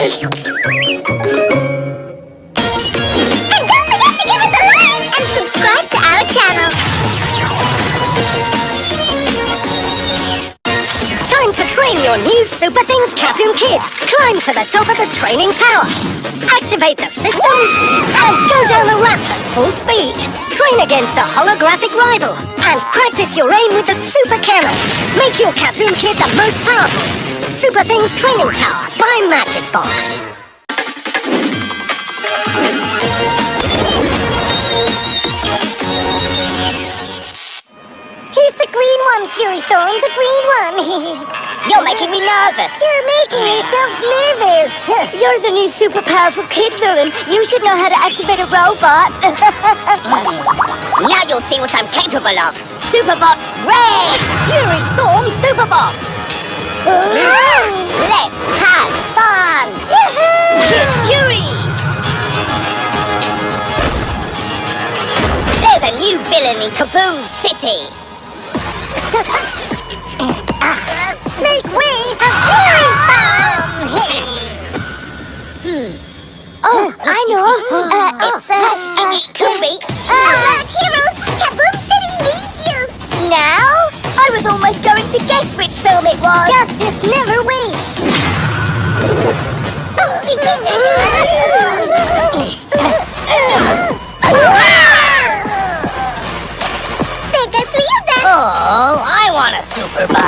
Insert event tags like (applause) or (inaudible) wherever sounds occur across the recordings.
And don't forget to give us a like and subscribe to our channel. Time to train your new Super Things Kazoom Kids. Climb to the top of the training tower. Activate the systems and go down the ramp at full speed. Train against a holographic rival and practice your aim with the Super Cannon. Make your Kazoom Kid the most powerful. Super Things Training Tower by Magic Box. He's the green one, Fury Storm, the green one. (laughs) You're making me nervous. You're making yourself nervous. (laughs) You're the new super powerful kid villain. You should know how to activate a robot. (laughs) now you'll see what I'm capable of. Superbot Ray! Fury Storm Superbot! Let's have fun! There's a new villain in Kaboom City! (laughs) Uh, make way for Fury Superbot.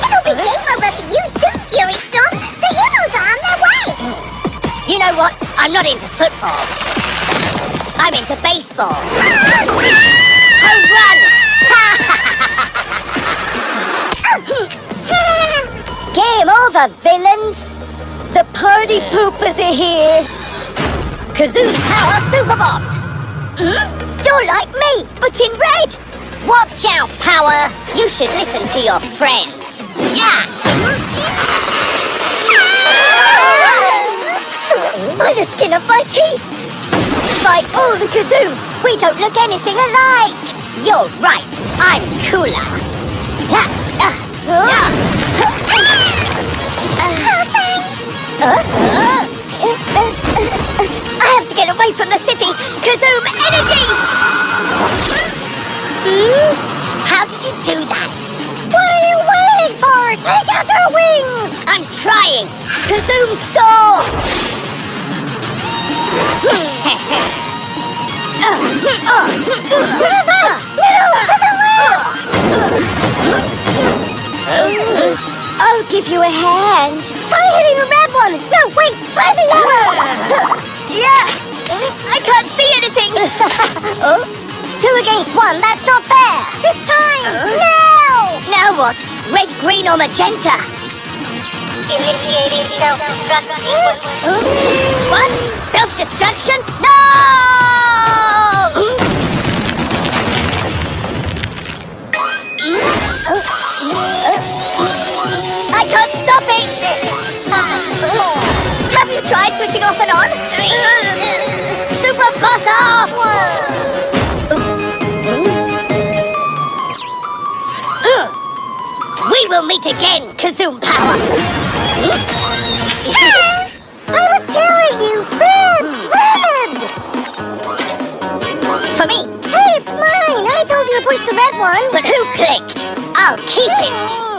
It'll be game over for you soon, Fury Storm. The heroes are on their way. You know what? I'm not into football. I'm into baseball. (laughs) Home run! (laughs) Game over, villains! The party poopers are here! Kazoom Power Superbot! Hmm? You're like me, but in red! Watch out, Power! You should listen to your friends. Yeah! By the skin of my teeth! By all the Kazooms, we don't look anything alike! You're right, I'm cooler! Ah, ah, ah. Uh, uh, I have to get away from the city! Kazoom energy! How did you do that? What are you waiting for? Take out your wings! I'm trying! Kazoom store! To the right! Middle! To the left! I'll give you a hand. Try hitting the red one! No, wait! Try the yellow! (laughs) Yeah! I can't see anything! (laughs) oh, Two against one, that's not fair! It's time! Uh-huh. Now! now what? Red, green, or magenta? Initiating self-destruct sequence. What? Self-destruction? No! I can't stop it! Have you tried switching off and on? Meet again, Kazoom Power! I was telling you! Red! Red! For me, Hey, it's mine! I told you to push the red one! but who clicked? I'll keep it! Hmm.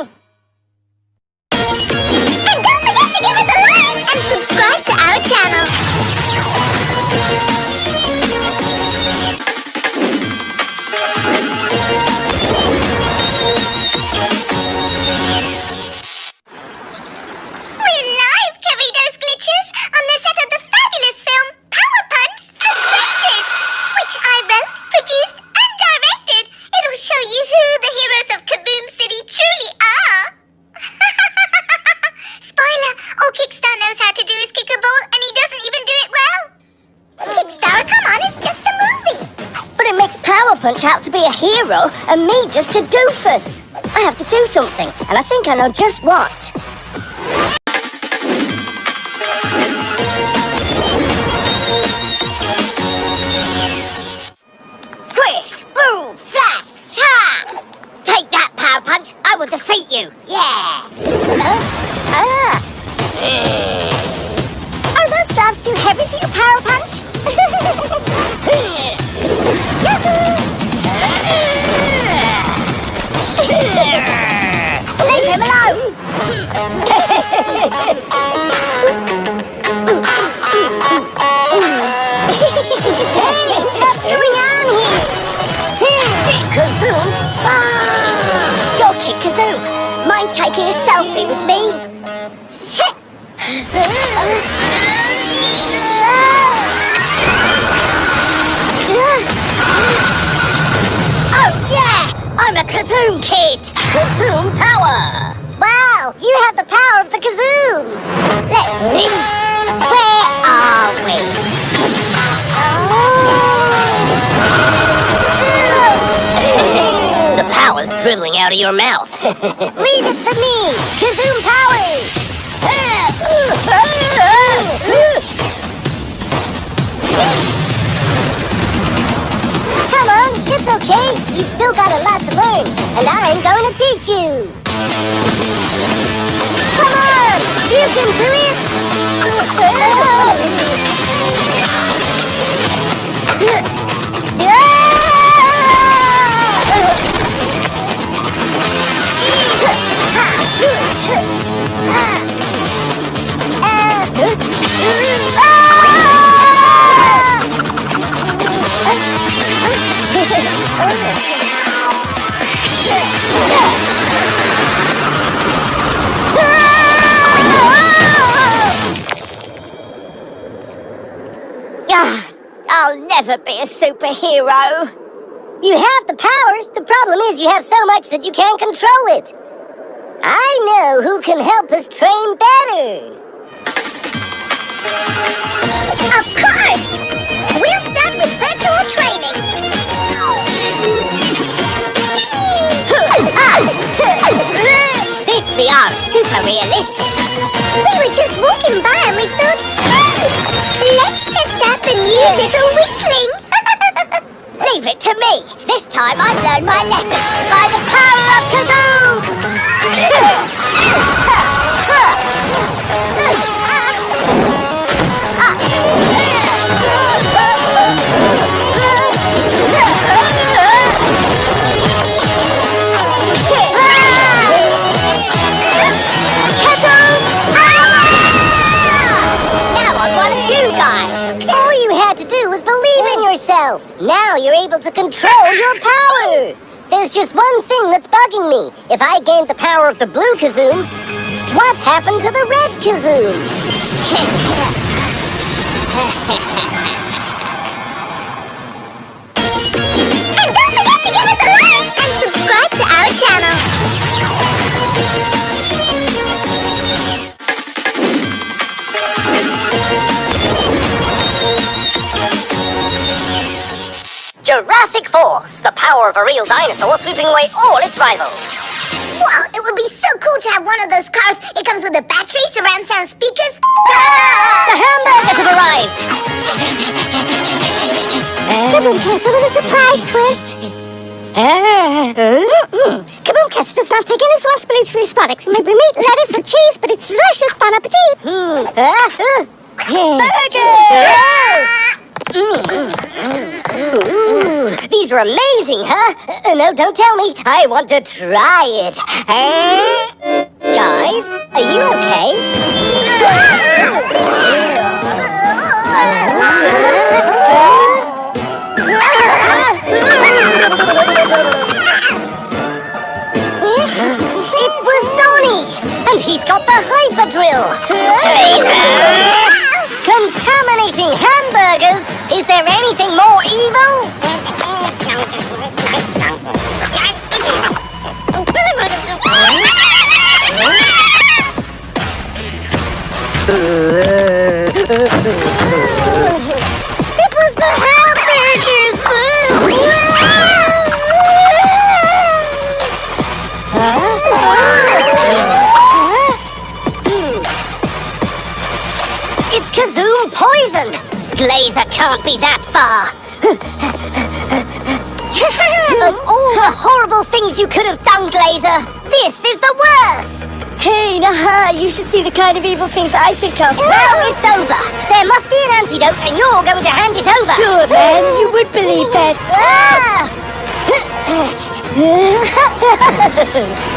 Punch out to be a hero and me just a doofus. I have to do something, and I think I know just what. Swish! Boom! Flash! Ha! Take that, Power Punch! I will defeat you! Yeah! Uh, uh. uh. Oh, those stars too heavy for you, Power Punch? (laughs) him alone! hey, what's going on here? Ah! Mind taking a selfie with me? oh yeah! I'm a Kazoom kid! Dribbling out of your mouth. (laughs) Leave it to me! Kazoom powers! Come on, it's okay. You've still got a lot to learn, and I'm going to teach you. Come on, you can do it. (laughs) superhero. You have the power. The problem is you have so much that you can't control it. I know who can help us train better. Of course! We'll start with virtual training. this VR is super realistic. We were just walking by and we thought, hey, let's test out the new little weakling. Leave it to me. This time I've learned my lesson by the power of Now (laughs) Now you're able to control your power! There's just one thing that's bugging me. If I gained the power of the blue Kazoom, what happened to the red Kazoom? (laughs) Jurassic Force, the power of a real dinosaur sweeping away all its rivals. Wow, it would be so cool to have one of those cars. It comes with a battery, surround sound speakers. The hamburgers have arrived! Kaboom Castle with a surprise twist. Kaboom Castle does not take any responsibility for these products. It may be meat, lettuce, or cheese, but it's delicious. Bon appetit. Ooh, these were amazing, huh? Uh, no, don't tell me. I want to try it. Guys, are you okay? It was Donnie! And he's got the hyper drill! Contaminating hamburgers! Is there anything more evil? Glazer can't be that far! Things you could have done, Glazer, this is the worst! Hey, Naha, you should see the kind of evil things I think of. Well, it's over. There must be an antidote, and you're going to hand it over. Sure, man, you would believe that. Ah! (laughs) (laughs)